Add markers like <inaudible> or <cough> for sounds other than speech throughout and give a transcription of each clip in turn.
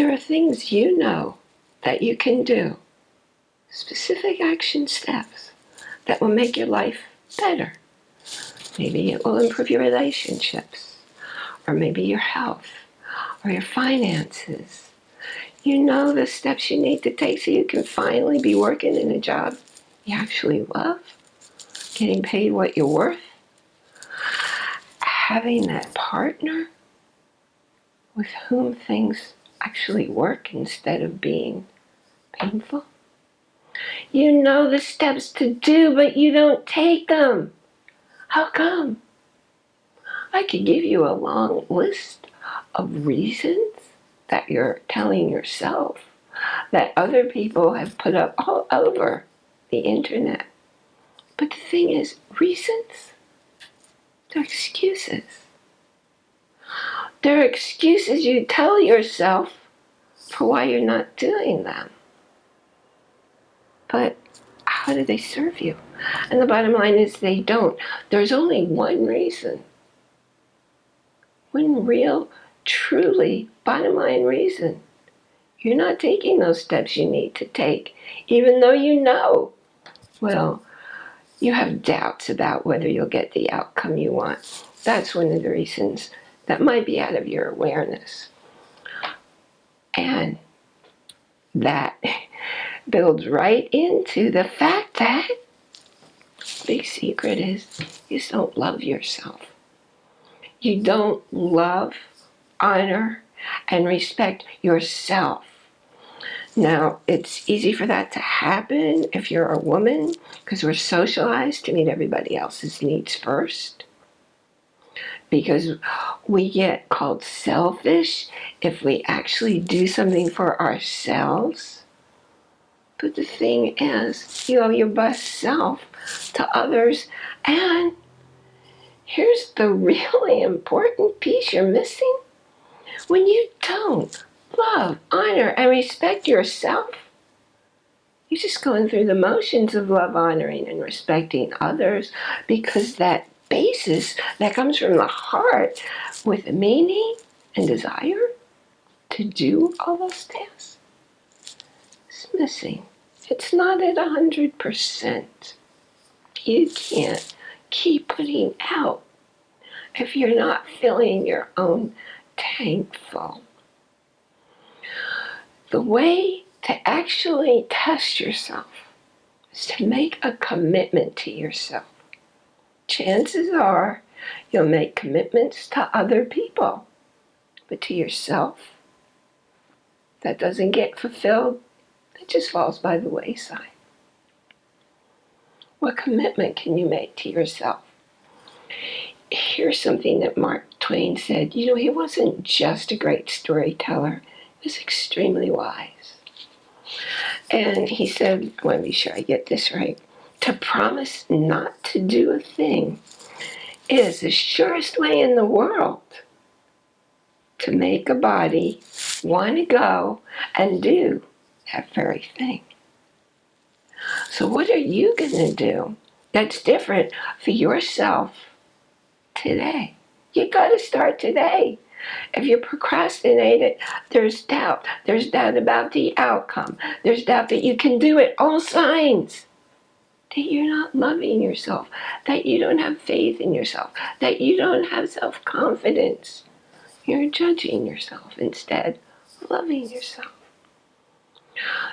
there are things you know that you can do, specific action steps that will make your life better. Maybe it will improve your relationships, or maybe your health, or your finances. You know the steps you need to take so you can finally be working in a job you actually love, getting paid what you're worth, having that partner with whom things actually work instead of being painful. You know the steps to do, but you don't take them. How come? I could give you a long list of reasons that you're telling yourself that other people have put up all over the internet. But the thing is, reasons, they're excuses. They're excuses you tell yourself for why you're not doing them. But how do they serve you? And the bottom line is they don't. There's only one reason. One real, truly, bottom line reason. You're not taking those steps you need to take, even though you know. Well, you have doubts about whether you'll get the outcome you want. That's one of the reasons that might be out of your awareness. And that <laughs> builds right into the fact that big secret is you don't love yourself. You don't love, honor, and respect yourself. Now, it's easy for that to happen if you're a woman because we're socialized to meet everybody else's needs first because we get called selfish if we actually do something for ourselves. But the thing is, you owe your best self to others. And here's the <laughs> really important piece you're missing. When you don't love, honor, and respect yourself, you're just going through the motions of love, honoring, and respecting others because that basis that comes from the heart with meaning and desire to do all those tasks is missing. It's not at 100%. You can't keep putting out if you're not filling your own tank full. The way to actually test yourself is to make a commitment to yourself chances are you'll make commitments to other people, but to yourself, that doesn't get fulfilled, it just falls by the wayside. What commitment can you make to yourself? Here's something that Mark Twain said. You know, he wasn't just a great storyteller, he was extremely wise. And he said, I want to be sure I get this right to promise not to do a thing is the surest way in the world to make a body want to go and do that very thing. So what are you going to do that's different for yourself today? You got to start today. If you procrastinate it, there's doubt. There's doubt about the outcome. There's doubt that you can do it. All signs that you're not loving yourself, that you don't have faith in yourself, that you don't have self-confidence. You're judging yourself instead of loving yourself.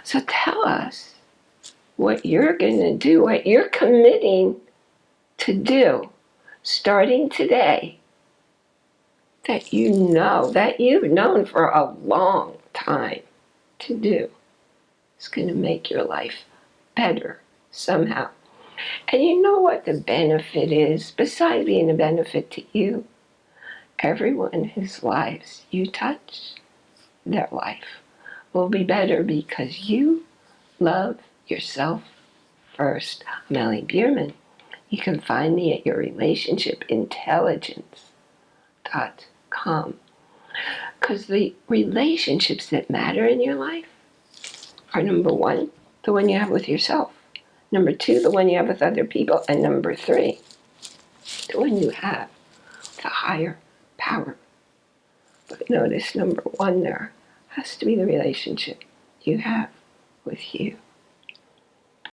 So tell us what you're going to do, what you're committing to do starting today that you know, that you've known for a long time to do. It's going to make your life better somehow. And you know what the benefit is, besides being a benefit to you? Everyone whose lives you touch, their life will be better because you love yourself first. Melly Bierman. You can find me at yourrelationshipintelligence.com. Because the relationships that matter in your life are number one, the one you have with yourself. Number two, the one you have with other people. And number three, the one you have with a higher power. But notice number one there has to be the relationship you have with you.